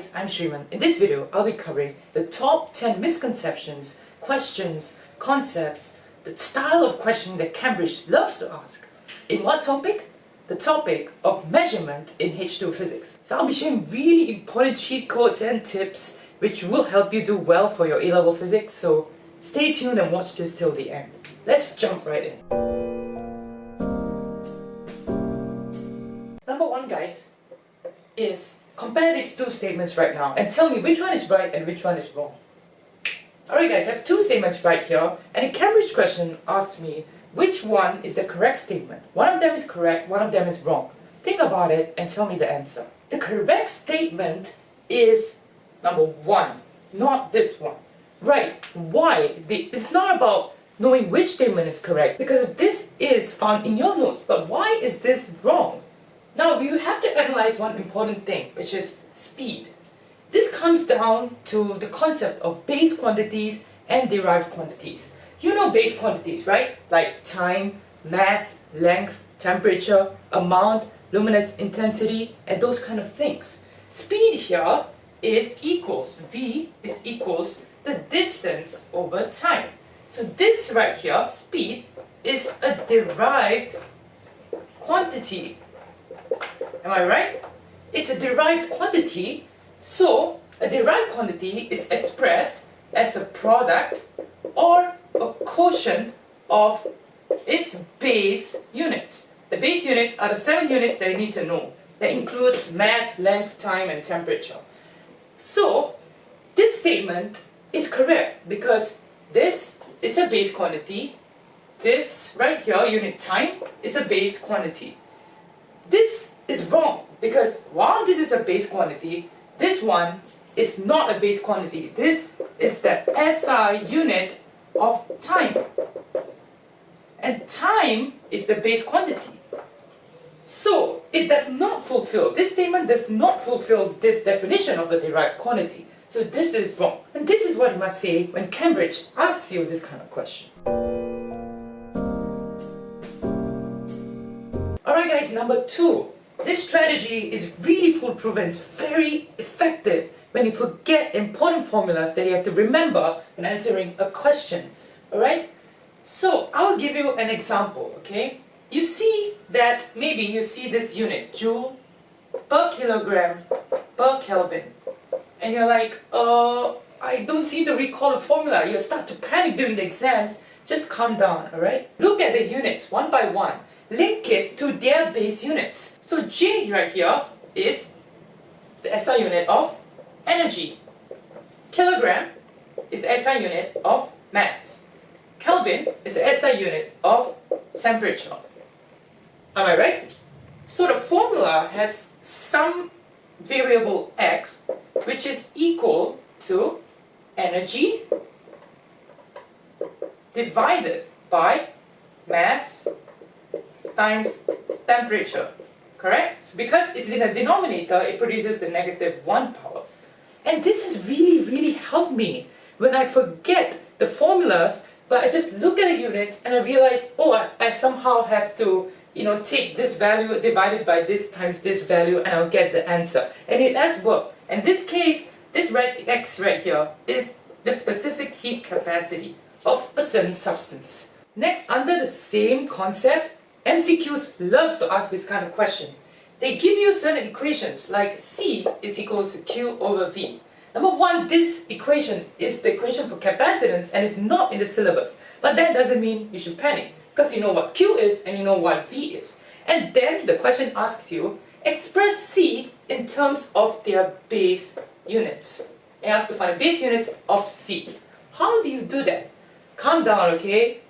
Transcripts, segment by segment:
guys, I'm Shriman. In this video, I'll be covering the top 10 misconceptions, questions, concepts, the style of questioning that Cambridge loves to ask. In what topic? The topic of measurement in H2 physics. So I'll be sharing really important cheat codes and tips which will help you do well for your A-level physics, so stay tuned and watch this till the end. Let's jump right in. Number one guys, is compare these two statements right now and tell me which one is right and which one is wrong. Alright guys, I have two statements right here and a Cambridge question asked me which one is the correct statement. One of them is correct, one of them is wrong. Think about it and tell me the answer. The correct statement is number one, not this one. Right, why? It's not about knowing which statement is correct because this is found in your notes, but why is this wrong? Now we have to analyze one important thing, which is speed. This comes down to the concept of base quantities and derived quantities. You know base quantities, right? Like time, mass, length, temperature, amount, luminous intensity, and those kind of things. Speed here is equals, v is equals the distance over time. So this right here, speed, is a derived quantity Am I right? It's a derived quantity, so a derived quantity is expressed as a product or a quotient of its base units. The base units are the seven units that you need to know. That includes mass, length, time, and temperature. So, this statement is correct because this is a base quantity. This right here, unit time, is a base quantity. This is wrong because while this is a base quantity, this one is not a base quantity. This is the SI unit of time. And time is the base quantity. So it does not fulfill, this statement does not fulfill this definition of a derived quantity. So this is wrong. And this is what you must say when Cambridge asks you this kind of question. Alright guys, number two. This strategy is really foolproof and it's very effective when you forget important formulas that you have to remember when answering a question. Alright? So, I will give you an example, okay? You see that maybe you see this unit, joule per kilogram per Kelvin. And you're like, uh, I don't seem to recall formula. You start to panic during the exams. Just calm down, alright? Look at the units one by one link it to their base units. So J right here is the SI unit of energy. Kilogram is the SI unit of mass. Kelvin is the SI unit of temperature. Am I right? So the formula has some variable x which is equal to energy divided by mass times temperature, correct? So because it's in a denominator, it produces the negative 1 power. And this has really, really helped me when I forget the formulas, but I just look at the units and I realize, oh, I, I somehow have to you know, take this value divided by this times this value and I'll get the answer. And it has worked. In this case, this red X right here is the specific heat capacity of a certain substance. Next, under the same concept, MCQs love to ask this kind of question. They give you certain equations like C is equal to Q over V. Number one, this equation is the equation for capacitance and it's not in the syllabus. But that doesn't mean you should panic because you know what Q is and you know what V is. And then the question asks you, express C in terms of their base units. It asks to find the base units of C. How do you do that? Calm down, okay?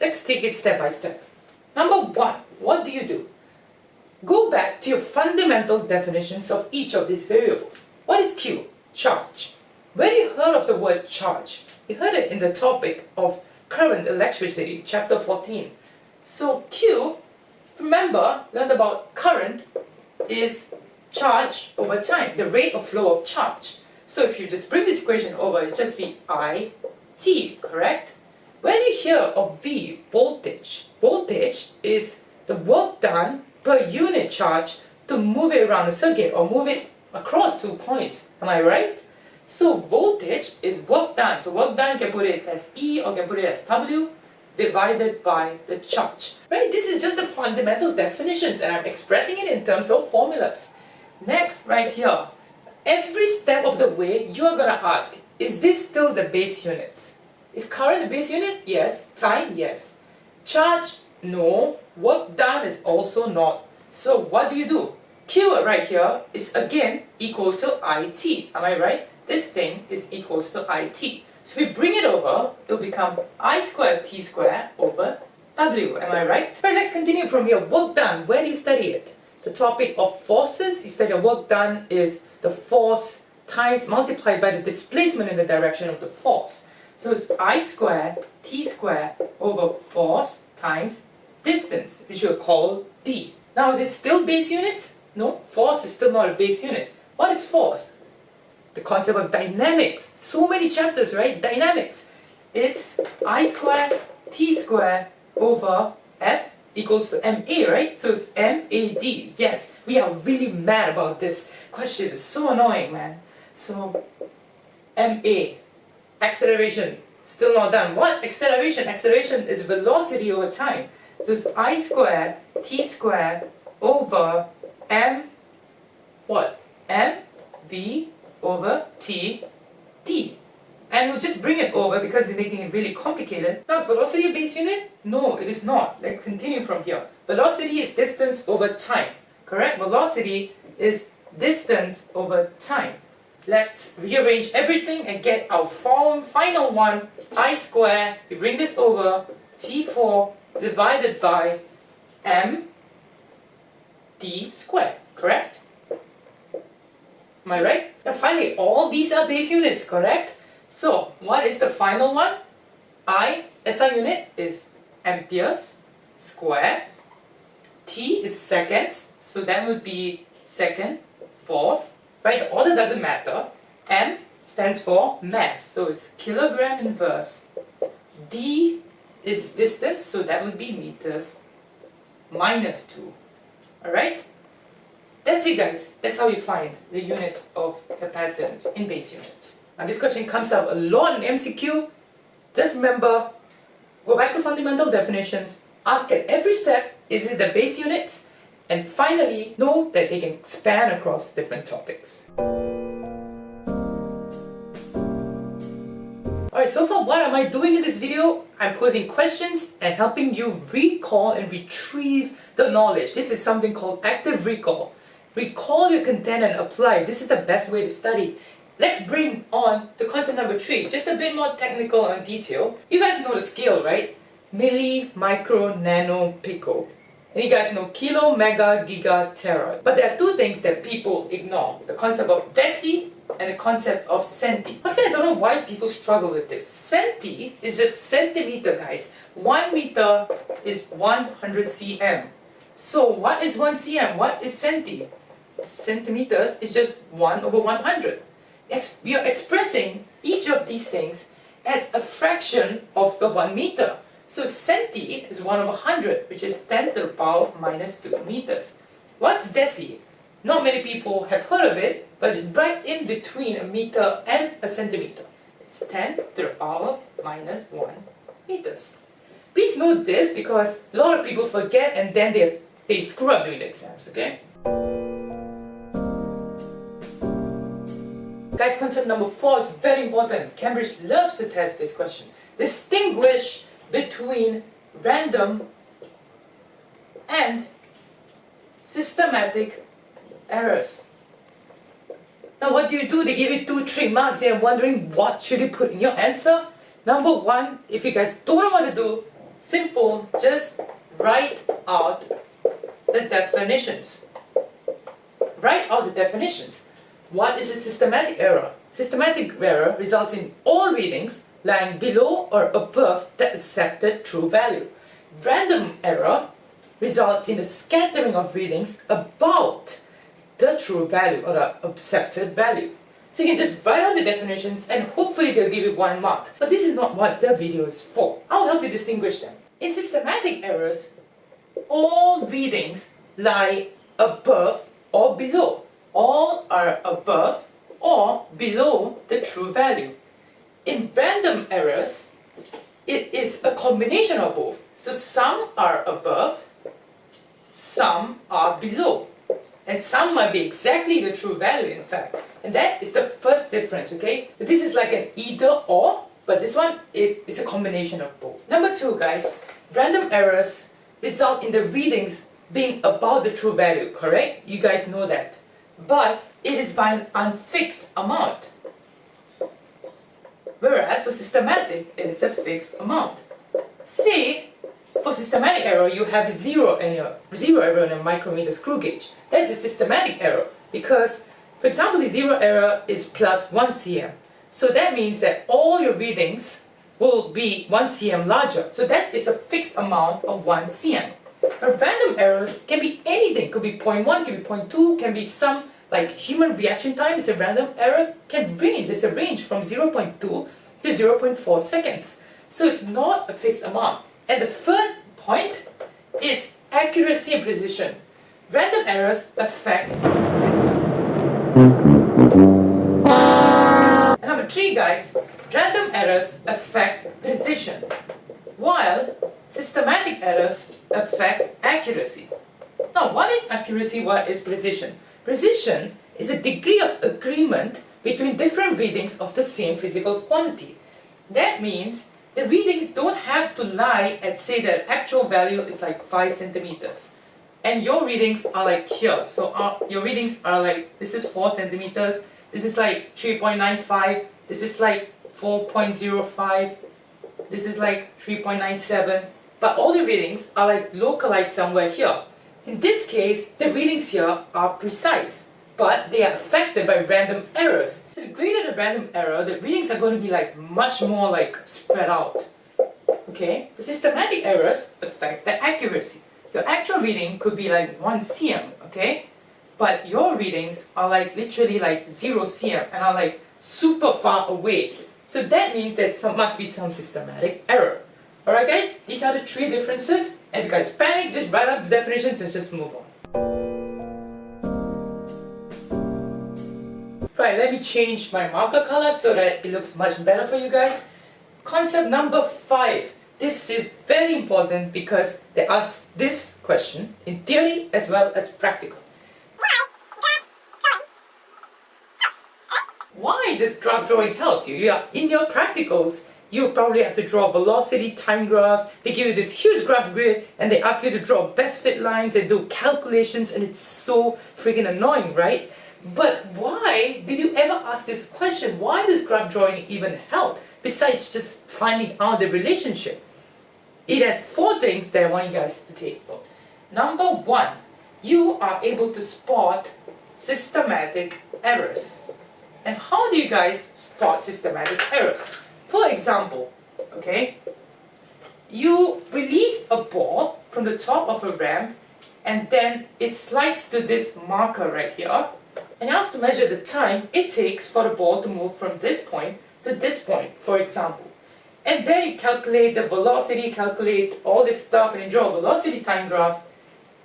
Let's take it step by step. Number one, what do you do? Go back to your fundamental definitions of each of these variables. What is Q? Charge. Where you heard of the word charge? You heard it in the topic of current electricity, chapter 14. So Q, remember, learned about current is charge over time, the rate of flow of charge. So if you just bring this equation over, it just be I, T, correct? When you hear of V, voltage, voltage is the work done per unit charge to move it around a circuit or move it across two points. Am I right? So voltage is work done. So work done, can put it as E or can put it as W divided by the charge. Right? This is just the fundamental definitions and I'm expressing it in terms of formulas. Next, right here, every step of the way you are going to ask, is this still the base units? Is current the base unit? Yes. Time? Yes. Charge? No. Work done is also not. So what do you do? Q right here is again equal to IT. Am I right? this thing is equals to IT. So if we bring it over, it will become I squared T squared over W. Am I right? Right, let's continue from here. Work done. Where do you study it? The topic of forces. You study work done is the force times multiplied by the displacement in the direction of the force. So it's I squared T squared over force times distance, which we'll call D. Now is it still base units? No, force is still not a base unit. What is force? the concept of dynamics. So many chapters, right? Dynamics. It's I squared T squared over F equals to MA, right? So it's MAD. Yes, we are really mad about this question. It's so annoying, man. So, MA, acceleration, still not done. What's acceleration? Acceleration is velocity over time. So it's I squared T squared over M, what? M, V, over t d. And we'll just bring it over because it's making it really complicated. Now is velocity a base unit? No, it is not. Let's continue from here. Velocity is distance over time. Correct? Velocity is distance over time. Let's rearrange everything and get our form, final one, i square, we bring this over, t4 divided by m d squared, correct? Am I right? And finally, all these are base units, correct? So, what is the final one? I, SI unit is amperes square. T is seconds, so that would be second, fourth, right? The order doesn't matter. M stands for mass, so it's kilogram inverse. D is distance, so that would be meters minus 2. Alright? That's it guys. That's how you find the units of capacitance in base units. Now this question comes up a lot in MCQ. Just remember, go back to fundamental definitions, ask at every step, is it the base units? And finally, know that they can span across different topics. Alright, so far what am I doing in this video? I'm posing questions and helping you recall and retrieve the knowledge. This is something called active recall. Recall your content and apply. This is the best way to study. Let's bring on the concept number three, just a bit more technical and detail. You guys know the scale, right? Milli, micro, nano, pico. And you guys know kilo, mega, giga, tera. But there are two things that people ignore. The concept of deci and the concept of centi. Honestly, I don't know why people struggle with this. Centi is just centimeter, guys. One meter is 100 cm. So what is 1 cm? What is centi? centimeters is just 1 over 100. Ex we are expressing each of these things as a fraction of the 1 meter. So centi is 1 over 100, which is 10 to the power of minus 2 meters. What's deci? Not many people have heard of it, but it's right in between a meter and a centimeter. It's 10 to the power of minus 1 meters. Please note this because a lot of people forget and then they, they screw up during the exams, okay? Guys, concept number four is very important. Cambridge loves to test this question. Distinguish between random and systematic errors. Now what do you do? They give you two, three marks and wondering what should you put in your answer? Number one, if you guys don't what to do, simple, just write out the definitions. Write out the definitions. What is a systematic error? Systematic error results in all readings lying below or above the accepted true value. Random error results in a scattering of readings about the true value or the accepted value. So you can just write out the definitions and hopefully they'll give you one mark. But this is not what the video is for. I'll help you distinguish them. In systematic errors, all readings lie above or below all are above or below the true value. In random errors, it is a combination of both. So some are above, some are below. And some might be exactly the true value in fact. And that is the first difference, okay? This is like an either or, but this one is, a combination of both. Number two, guys, random errors result in the readings being about the true value, correct? You guys know that. But it is by an unfixed amount. Whereas for systematic, it is a fixed amount. Say, for systematic error, you have zero your zero error in a micrometer screw gauge. That is a systematic error because, for example, the zero error is plus 1 cm. So that means that all your readings will be 1 cm larger. So that is a fixed amount of 1 cm. But random errors can be anything. Could be 0.1, can be 0.2, can be some like human reaction time is a random error can range. It's a range from 0.2 to 0.4 seconds. So it's not a fixed amount. And the third point is accuracy and precision. Random errors affect and number three guys, random errors affect precision, while systematic errors affect accuracy. Now what is accuracy, what is precision? Precision is a degree of agreement between different readings of the same physical quantity. That means the readings don't have to lie at say the actual value is like 5 centimeters. And your readings are like here. So uh, your readings are like this is 4 centimeters. This is like 3.95 this is like 4.05 this is like 3.97 but all the readings are like localized somewhere here in this case, the readings here are precise, but they are affected by random errors. So the greater the random error, the readings are going to be like much more like spread out. Okay, the systematic errors affect the accuracy. Your actual reading could be like 1 cm, okay? But your readings are like literally like 0 cm and are like super far away. So that means there must be some systematic error. Alright guys, these are the three differences. And if you guys panic, just write out the definitions and just move on. Right, let me change my marker color so that it looks much better for you guys. Concept number five. This is very important because they ask this question in theory as well as practical. Why does graph drawing helps you? You are in your practicals you probably have to draw velocity time graphs. They give you this huge graph grid and they ask you to draw best fit lines and do calculations and it's so freaking annoying, right? But why did you ever ask this question? Why does graph drawing even help besides just finding out the relationship? It has four things that I want you guys to take note. Number one, you are able to spot systematic errors. And how do you guys spot systematic errors? For example, okay, you release a ball from the top of a ramp and then it slides to this marker right here and you ask to measure the time it takes for the ball to move from this point to this point, for example. And then you calculate the velocity, calculate all this stuff and you draw a velocity time graph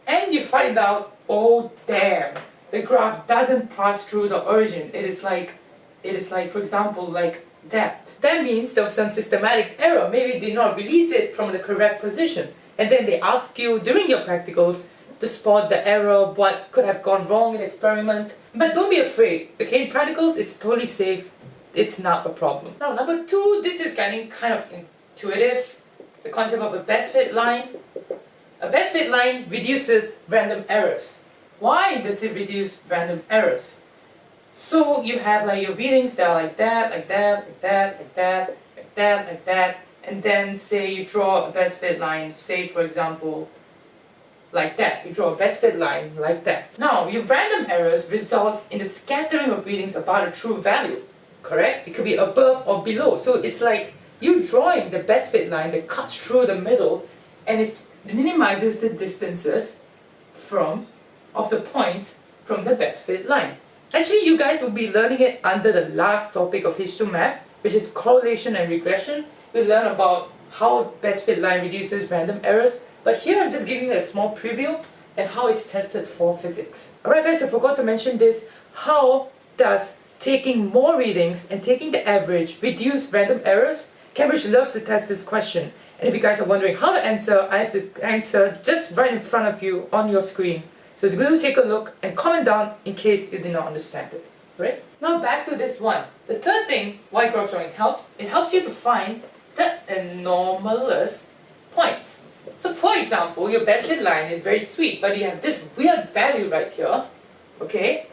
and you find out, oh damn, the graph doesn't pass through the origin. It is like, it is like, for example, like that. That means there was some systematic error. Maybe they did not release it from the correct position. And then they ask you during your practicals to spot the error, what could have gone wrong in the experiment. But don't be afraid, okay? In practicals, it's totally safe. It's not a problem. Now, number two, this is getting kind of intuitive. The concept of a best fit line. A best fit line reduces random errors. Why does it reduce random errors? So you have like your readings that are like that, like that, like that, like that, like that, like that, and then say you draw a best fit line, say for example, like that. You draw a best fit line like that. Now, your random errors results in the scattering of readings about a true value, correct? It could be above or below. So it's like you drawing the best fit line that cuts through the middle and it minimizes the distances from of the points from the best fit line. Actually, you guys will be learning it under the last topic of H2 Math, which is correlation and regression. We'll learn about how best fit line reduces random errors. But here I'm just giving you a small preview and how it's tested for physics. Alright guys, I forgot to mention this. How does taking more readings and taking the average reduce random errors? Cambridge loves to test this question. And if you guys are wondering how to answer, I have the answer just right in front of you on your screen. So go take a look and comment down in case you did not understand it. Right? Now back to this one. The third thing why graph drawing helps, it helps you to find the anomalous points. So for example, your best fit line is very sweet, but you have this weird value right here, okay,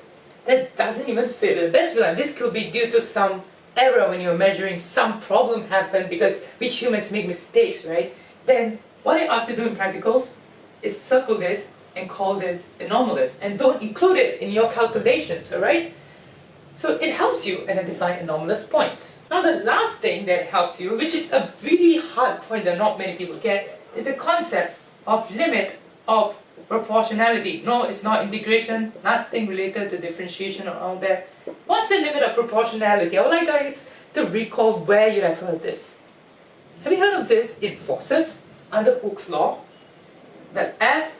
that doesn't even fit with the best fit line. This could be due to some error when you're measuring, some problem happened because we humans make mistakes, right? Then what I ask to do in practicals is circle this and call this anomalous and don't include it in your calculations, alright? So it helps you identify anomalous points. Now the last thing that helps you, which is a really hard point that not many people get, is the concept of limit of proportionality. No, it's not integration, nothing related to differentiation or all that. What's the limit of proportionality? I would like guys to recall where you have heard this. Have you heard of this in forces under Hooke's law? That F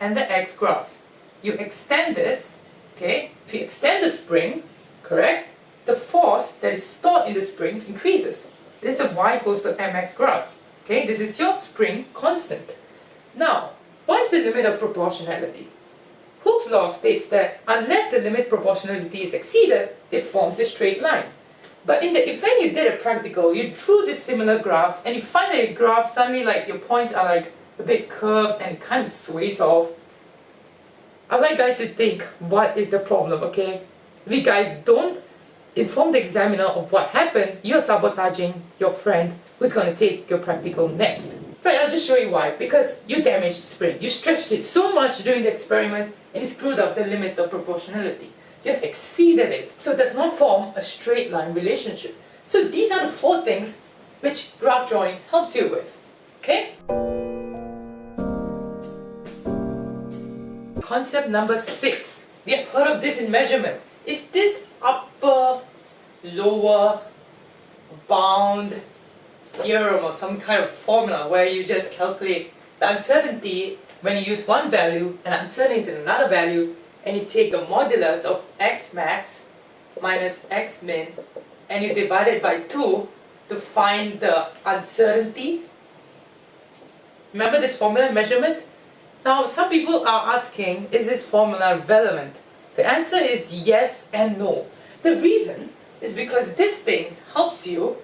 and the X graph. You extend this, okay? If you extend the spring, correct? The force that is stored in the spring increases. This is a y equals to mx graph. Okay, this is your spring constant. Now, what is the limit of proportionality? Hooke's law states that unless the limit proportionality is exceeded, it forms a straight line. But in the event you did a practical, you drew this similar graph and you find that your graph suddenly like your points are like a bit curved and kind of sways off. I'd like guys to think what is the problem, okay? If you guys don't inform the examiner of what happened, you're sabotaging your friend who's going to take your practical next. Right, I'll just show you why. Because you damaged the spring. You stretched it so much during the experiment and you screwed up the limit of proportionality. You have exceeded it, so it does not form a straight line relationship. So these are the four things which graph drawing helps you with. Okay? Concept number six. We have heard of this in measurement. Is this upper, lower, bound, theorem or some kind of formula where you just calculate the uncertainty when you use one value and uncertainty in another value and you take the modulus of x max minus x min and you divide it by 2 to find the uncertainty. Remember this formula measurement? Now some people are asking, is this formula relevant? The answer is yes and no. The reason is because this thing helps you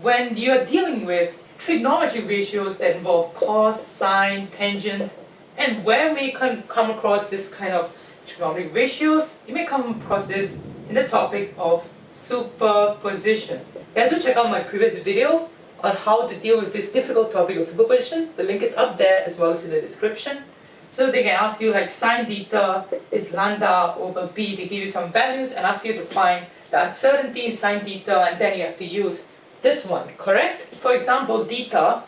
when you're dealing with trigonometry ratios that involve cos, sine, tangent, and where may come, come across this kind of trigonometric ratios, you may come across this in the topic of superposition. You have to check out my previous video on how to deal with this difficult topic of superposition. The link is up there as well as in the description. So they can ask you like sine theta is lambda over b. They give you some values and ask you to find the uncertainty in sine theta and then you have to use this one, correct? For example, theta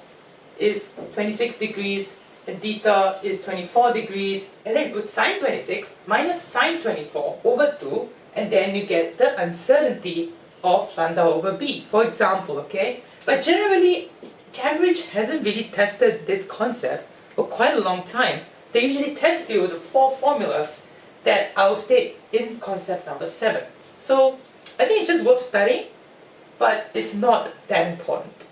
is 26 degrees and theta is 24 degrees and then put sine 26 minus sine 24 over 2 and then you get the uncertainty of lambda over b, for example, okay? But generally, Cambridge hasn't really tested this concept for quite a long time. They usually test you with the four formulas that I will state in concept number 7. So, I think it's just worth studying but it's not that important.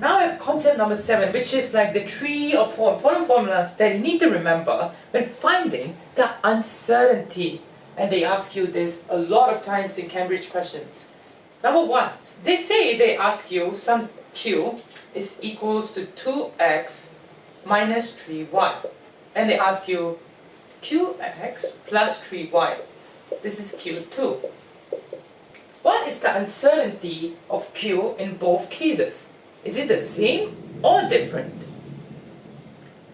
Now I have concept number seven, which is like the three or four important formulas that you need to remember when finding the uncertainty. And they ask you this a lot of times in Cambridge questions. Number one, they say they ask you some q is equals to 2x minus 3y. And they ask you qx plus 3y. This is Q2. What is the uncertainty of Q in both cases? Is it the same or different?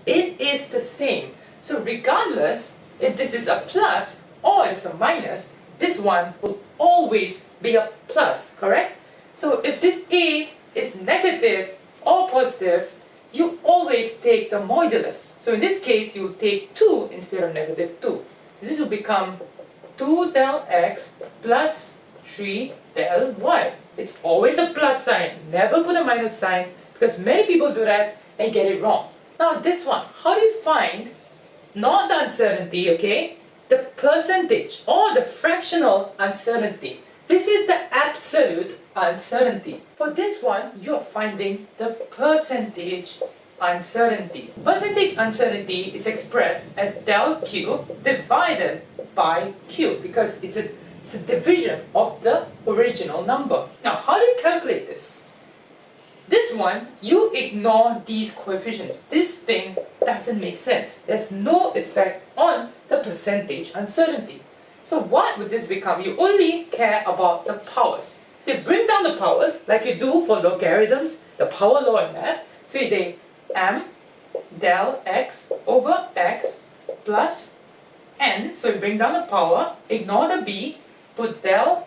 It is the same. So regardless if this is a plus or it's a minus, this one will always be a plus, correct? So if this A is negative or positive, you always take the modulus. So in this case, you take 2 instead of negative 2. This will become 2 del x plus 3 del y. It's always a plus sign. Never put a minus sign because many people do that and get it wrong. Now this one, how do you find not the uncertainty, okay, the percentage or the fractional uncertainty. This is the absolute uncertainty. For this one, you're finding the percentage uncertainty. Percentage uncertainty is expressed as del Q divided by Q because it's a, it's a division of the original number. Now, how do you calculate this? This one, you ignore these coefficients. This thing doesn't make sense. There's no effect on the percentage uncertainty. So what would this become? You only care about the powers. So you bring down the powers like you do for logarithms, the power law in math. So you take m del x over x plus n. So you bring down the power, ignore the b, put del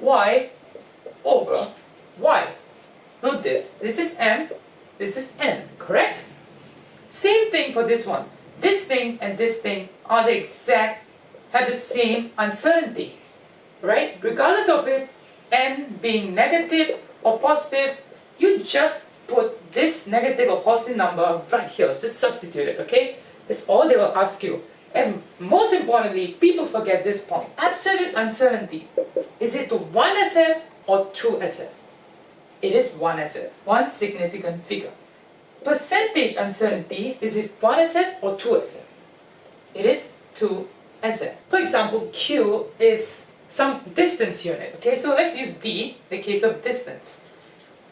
y over y. Note this, this is m, this is n, correct? Same thing for this one. This thing and this thing are the exact, have the same uncertainty, right? Regardless of it, n being negative or positive, you just put this negative or positive number right here. Just substitute it, okay? That's all they will ask you. And most importantly, people forget this point. Absolute uncertainty. Is it to 1 SF or 2 SF? it is 1 SF, one significant figure. Percentage uncertainty, is it 1 SF or 2 SF? It is 2 SF. For example, Q is some distance unit, okay? So let's use D, the case of distance.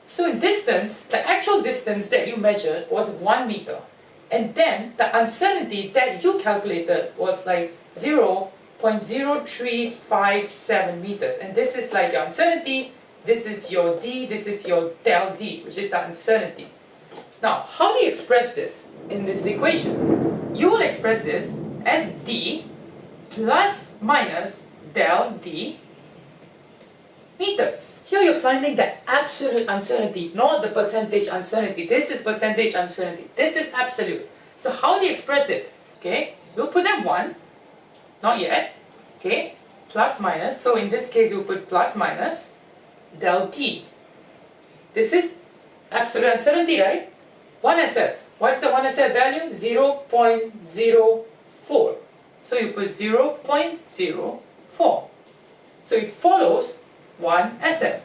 So in distance, the actual distance that you measured was 1 meter. And then the uncertainty that you calculated was like 0 0.0357 meters. And this is like your uncertainty this is your d, this is your del d, which is the uncertainty. Now, how do you express this in this equation? You will express this as d plus minus del d meters. Here you're finding the absolute uncertainty, not the percentage uncertainty. This is percentage uncertainty. This is absolute. So how do you express it? Okay, we'll put them 1, not yet. Okay, plus minus. So in this case, you put plus minus del t. This is absolute uncertainty, right? 1SF. What's the 1SF value? 0 0.04. So you put 0 0.04. So it follows 1SF.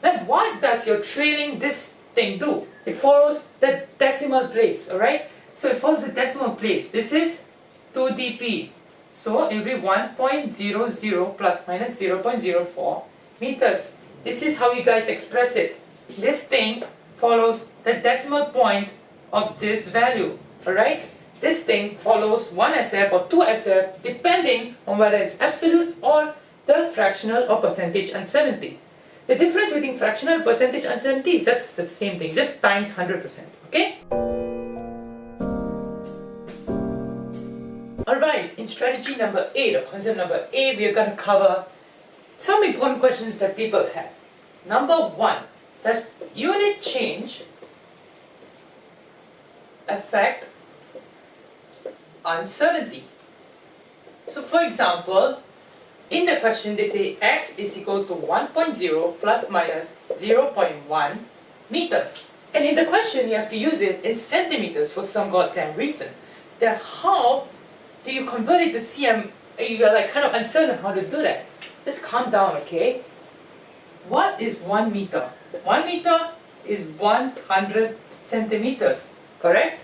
Then what does your trailing this thing do? It follows the decimal place, alright? So it follows the decimal place. This is 2 dp. So it will be 1.00 plus minus 0.04 meters. This is how you guys express it. This thing follows the decimal point of this value, alright? This thing follows 1SF or 2SF depending on whether it's absolute or the fractional or percentage uncertainty. The difference between fractional and percentage uncertainty is just the same thing, just times 100%, okay? Alright, in strategy number 8 or concept number 8, we are going to cover some important questions that people have. Number one, does unit change affect uncertainty? So for example, in the question they say x is equal to 1.0 plus minus 0.1 meters. And in the question you have to use it in centimeters for some goddamn reason. Then how do you convert it to cm? You're like kind of uncertain how to do that. Just calm down, okay? What is 1 meter? 1 meter is 100 centimeters, correct?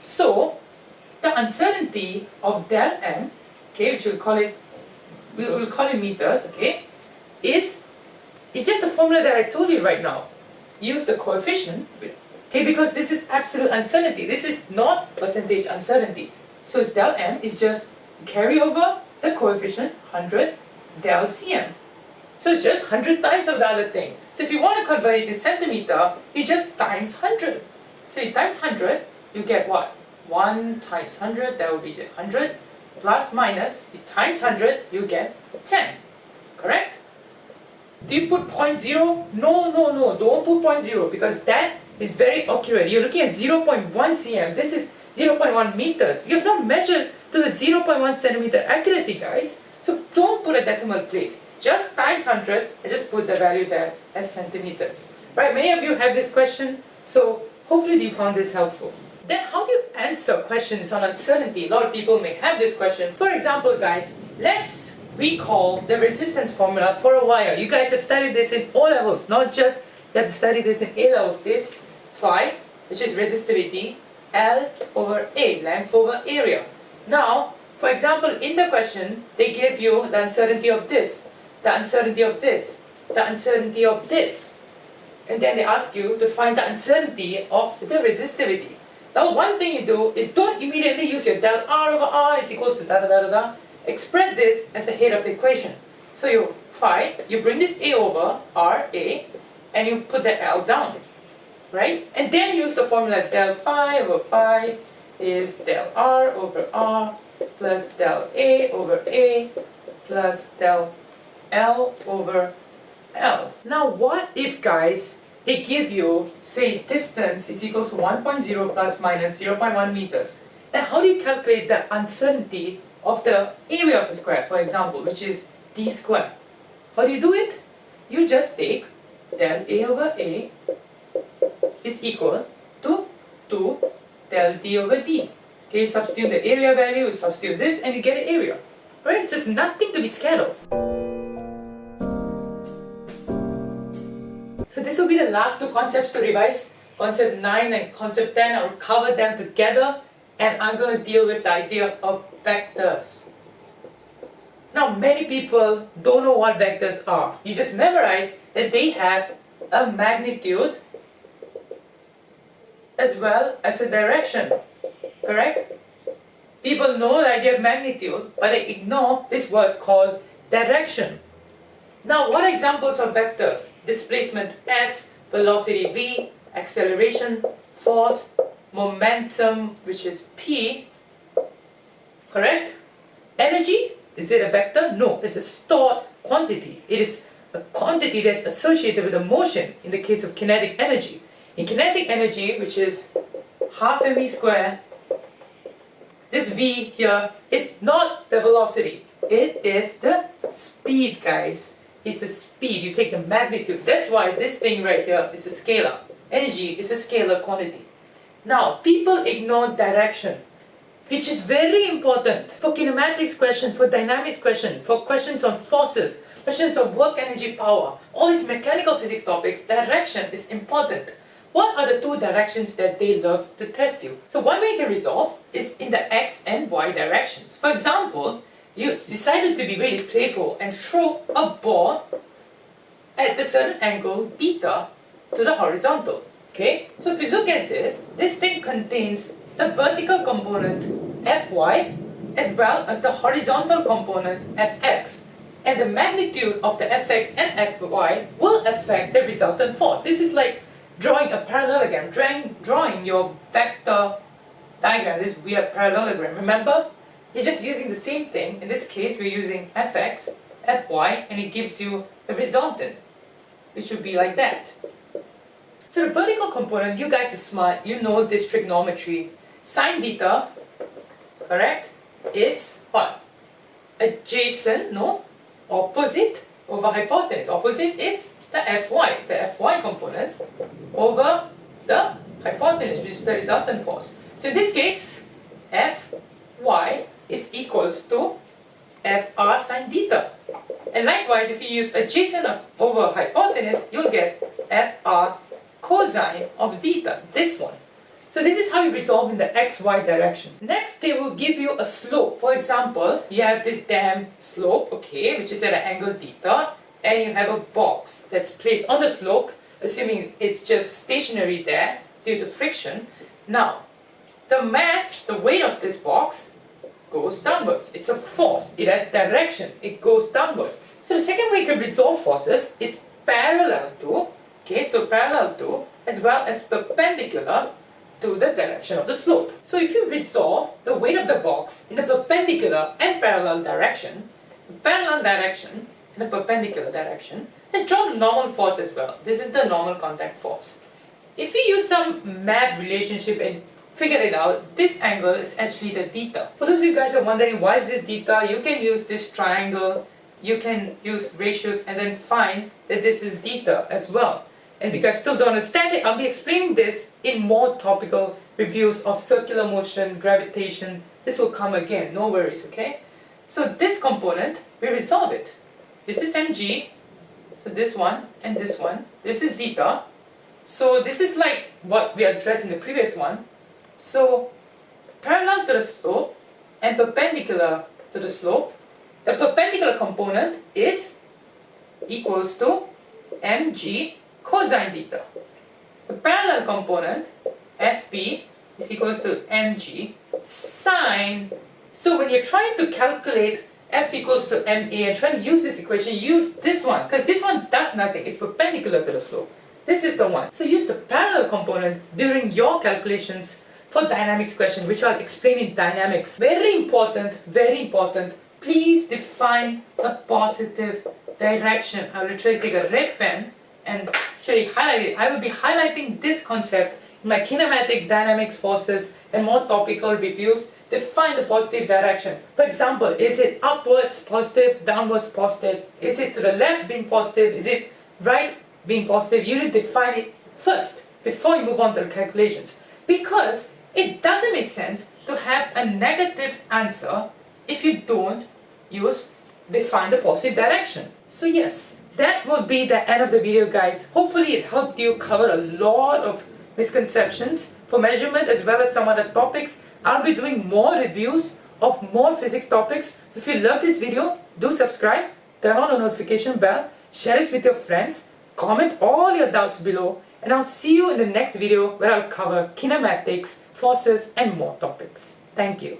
So, the uncertainty of del m, okay, which we'll call it, we will call it meters, okay, is, it's just the formula that I told you right now. Use the coefficient, okay, because this is absolute uncertainty. This is not percentage uncertainty. So it's del m is just carry over the coefficient 100 del cm. So it's just 100 times of the other thing. So if you want to convert it to centimeter, you just times 100. So you times 100, you get what? 1 times 100, that will be 100, plus minus, times 100, you get 10. Correct? Do you put 0.0? No, no, no, don't put 0.0 because that is very accurate. You're looking at 0.1 cm. This is 0.1 meters. You have not measured to the 0.1 centimeter accuracy, guys. So don't put a decimal place just times 100 and just put the value there as centimeters. Right, many of you have this question, so Hopefully you found this helpful. Then how do you answer questions on uncertainty? A lot of people may have this question. For example, guys, let's recall the resistance formula for a wire. You guys have studied this in all levels, not just you have to study this in A levels. It's phi, which is resistivity, L over A, length over area. Now, for example, in the question, they give you the uncertainty of this, the uncertainty of this, the uncertainty of this. And then they ask you to find the uncertainty of the resistivity. Now one thing you do is don't immediately use your del R over R is equals to da da da da da. Express this as the head of the equation. So you phi, you bring this A over R A and you put the L down. Right? And then use the formula del phi over phi is del R over R plus del A over A plus del L over L. Now what if guys they give you, say, distance is equals to 1.0 plus minus 0.1 meters. Then how do you calculate the uncertainty of the area of a square, for example, which is d squared? How do you do it? You just take del A over A is equal to 2 del D over D. Okay, substitute the area value, substitute this, and you get an area. Right? So It's nothing to be scared of. So this will be the last two concepts to revise. Concept 9 and concept 10, I'll cover them together and I'm going to deal with the idea of vectors. Now many people don't know what vectors are. You just memorize that they have a magnitude as well as a direction. Correct? People know the idea of magnitude, but they ignore this word called direction. Now, what examples of vectors? Displacement s, velocity v, acceleration, force, momentum, which is p, correct? Energy, is it a vector? No, it's a stored quantity. It is a quantity that's associated with a motion in the case of kinetic energy. In kinetic energy, which is half mv square, this v here is not the velocity. It is the speed, guys is the speed, you take the magnitude. That's why this thing right here is a scalar. Energy is a scalar quantity. Now, people ignore direction, which is very important for kinematics question, for dynamics question, for questions on forces, questions of work energy power, all these mechanical physics topics, direction is important. What are the two directions that they love to test you? So one way to resolve is in the x and y directions. For example, decided to be really playful and throw a ball at a certain angle theta to the horizontal. Okay, so if you look at this, this thing contains the vertical component Fy as well as the horizontal component Fx. And the magnitude of the Fx and Fy will affect the resultant force. This is like drawing a parallelogram, drawing, drawing your vector diagram, this weird parallelogram. Remember? It's just using the same thing. In this case, we're using fx, fy, and it gives you a resultant, which would be like that. So the vertical component, you guys are smart, you know this trigonometry. Sine theta, correct, is what? Adjacent, no? Opposite over hypotenuse. Opposite is the fy, the fy component, over the hypotenuse, which is the resultant force. So in this case, fy is equals to fr sine theta. And likewise, if you use adjacent of over hypotenuse, you'll get fr cosine of theta, this one. So this is how you resolve in the xy direction. Next, they will give you a slope. For example, you have this damn slope, okay, which is at an angle theta, and you have a box that's placed on the slope, assuming it's just stationary there due to friction. Now, the mass, the weight of this box goes downwards. It's a force. It has direction. It goes downwards. So the second way you can resolve forces is parallel to, okay, so parallel to as well as perpendicular to the direction of the slope. So if you resolve the weight of the box in the perpendicular and parallel direction, the parallel direction and the perpendicular direction, let's draw the normal force as well. This is the normal contact force. If we use some math relationship and figure it out, this angle is actually the theta. For those of you guys are wondering why is this theta, you can use this triangle, you can use ratios and then find that this is theta as well. And if you guys still don't understand it, I'll be explaining this in more topical reviews of circular motion, gravitation. This will come again, no worries, okay? So this component, we resolve it. This is mg, so this one and this one. This is theta. So this is like what we addressed in the previous one. So parallel to the slope and perpendicular to the slope, the perpendicular component is equals to mg cosine theta. The parallel component, fp, is equals to mg sine. So when you're trying to calculate f equals to ma and trying to use this equation, use this one, because this one does nothing, it's perpendicular to the slope. This is the one. So use the parallel component during your calculations for dynamics question, which I'll explain in dynamics. Very important, very important, please define the positive direction. I'll literally take a red pen and actually highlight it. I will be highlighting this concept in my kinematics, dynamics, forces, and more topical reviews. Define the positive direction. For example, is it upwards positive, downwards positive? Is it to the left being positive? Is it right being positive? You need to define it first before you move on to the calculations. Because it doesn't make sense to have a negative answer if you don't use define the positive direction. So yes, that would be the end of the video guys. Hopefully it helped you cover a lot of misconceptions for measurement as well as some other topics. I'll be doing more reviews of more physics topics. So if you love this video, do subscribe, turn on the notification bell, share it with your friends, comment all your doubts below, and I'll see you in the next video where I'll cover kinematics, forces, and more topics. Thank you.